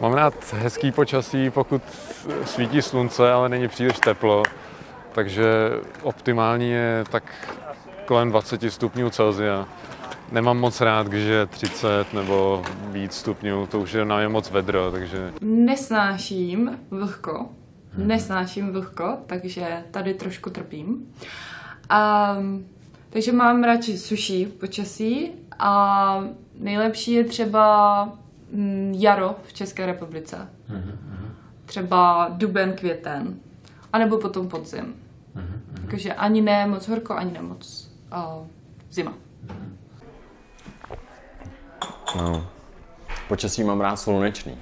Mám rád hezký počasí, pokud svítí slunce, ale není příliš teplo. Takže optimální je tak kolem 20 stupňů Celsia. Nemám moc rád, když je 30 nebo víc stupňů, to už je na mě moc vedro, takže... Nesnáším vlhko, nesnáším vlhko, takže tady trošku trpím. A, takže mám radši suší počasí a nejlepší je třeba jaro v České republice. Třeba duben, květen. A nebo potom podzim. Takže ani ne moc horko, ani ne moc uh, zima. No. Počasí mám rád slunečný.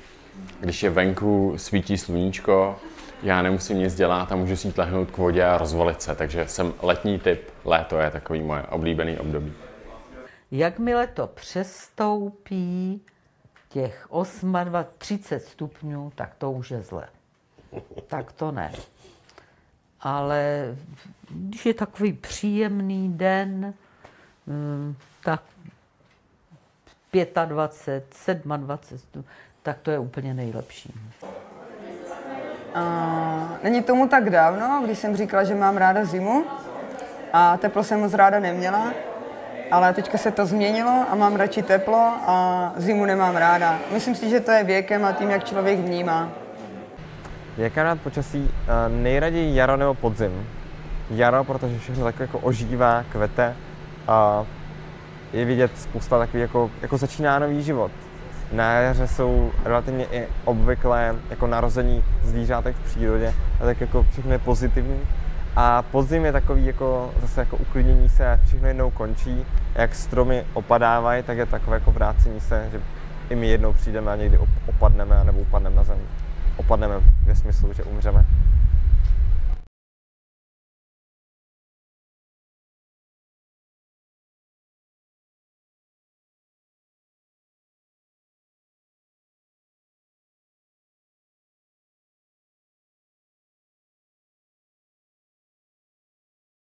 Když je venku, svítí sluníčko, já nemusím nic dělat a můžu si jít lehnout k vodě a rozvalit se, takže jsem letní typ. Léto je takový moje oblíbený období. Jakmile to přestoupí těch 28, 30 stupňů, tak to už je zle. Tak to ne. Ale když je takový příjemný den, mm, tak 25, 27 stupňů, tak to je úplně nejlepší. A není tomu tak dávno, když jsem říkala, že mám ráda zimu a teplo jsem moc ráda neměla, ale teďka se to změnilo a mám radši teplo a zimu nemám ráda. Myslím si, že to je věkem a tím, jak člověk vnímá. Jaká rád počasí? Eh, Nejraději jaro nebo podzim. Jaro, protože všechno tak jako ožívá, kvete a je vidět spousta takový jako, jako začíná nový život. Na jaře jsou relativně i obvyklé jako narození zvířátek v přírodě a tak jako všechno je pozitivní. A podzim je takový jako zase jako uklidnění se všechno jednou končí. Jak stromy opadávají, tak je takové jako vrácení se, že i my jednou přijdeme a někdy op- opadneme nebo upadneme na zem. Opadneme ve smyslu, že umřeme.